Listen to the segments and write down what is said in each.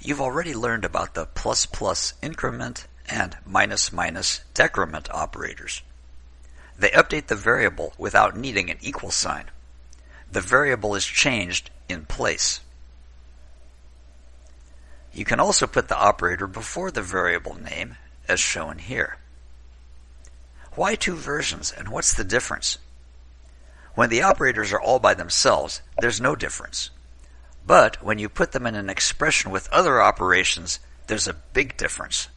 You've already learned about the plus plus increment and minus minus decrement operators. They update the variable without needing an equal sign. The variable is changed in place. You can also put the operator before the variable name, as shown here. Why two versions, and what's the difference? When the operators are all by themselves, there's no difference. But when you put them in an expression with other operations, there's a big difference.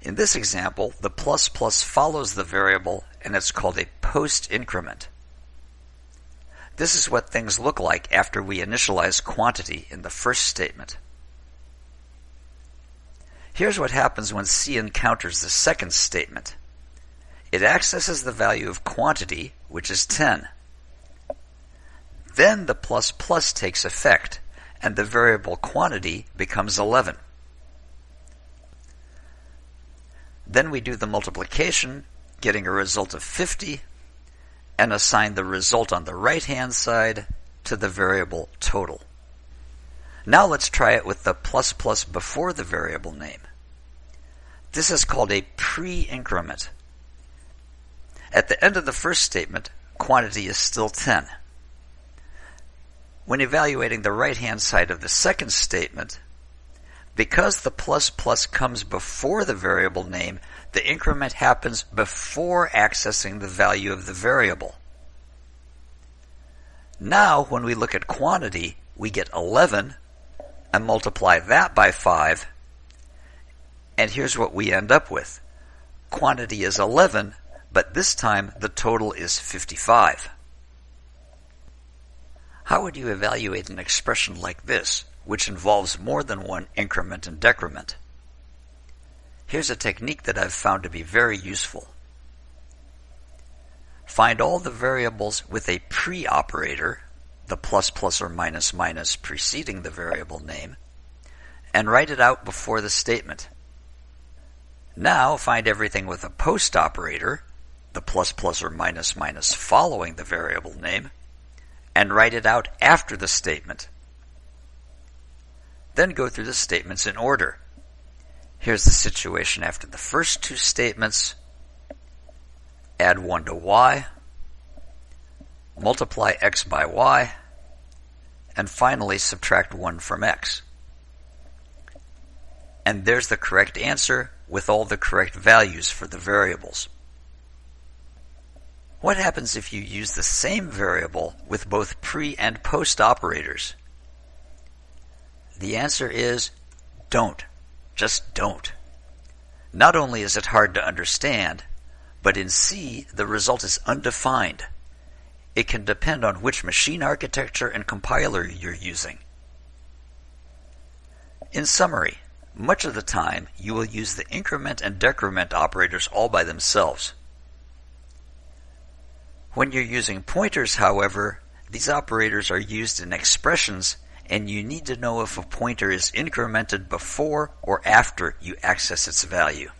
In this example, the plus plus follows the variable and it's called a post increment. This is what things look like after we initialize quantity in the first statement. Here's what happens when C encounters the second statement. It accesses the value of quantity, which is 10. Then the plus plus takes effect, and the variable quantity becomes 11. Then we do the multiplication, getting a result of 50, and assign the result on the right-hand side to the variable total. Now let's try it with the plus plus before the variable name. This is called a pre-increment. At the end of the first statement, quantity is still 10. When evaluating the right-hand side of the second statement, because the plus plus comes before the variable name, the increment happens before accessing the value of the variable. Now, when we look at quantity, we get 11 and multiply that by 5, and here's what we end up with. Quantity is 11, but this time the total is 55. How would you evaluate an expression like this, which involves more than one increment and decrement? Here's a technique that I've found to be very useful. Find all the variables with a pre-operator, the plus plus or minus minus preceding the variable name, and write it out before the statement. Now find everything with a post operator, the plus plus or minus minus following the variable name, and write it out after the statement. Then go through the statements in order. Here's the situation after the first two statements. Add 1 to y, multiply x by y, and finally subtract 1 from x. And there's the correct answer with all the correct values for the variables. What happens if you use the same variable with both pre and post operators? The answer is don't. Just don't. Not only is it hard to understand, but in C, the result is undefined. It can depend on which machine architecture and compiler you're using. In summary, much of the time you will use the increment and decrement operators all by themselves. When you're using pointers, however, these operators are used in expressions and you need to know if a pointer is incremented before or after you access its value.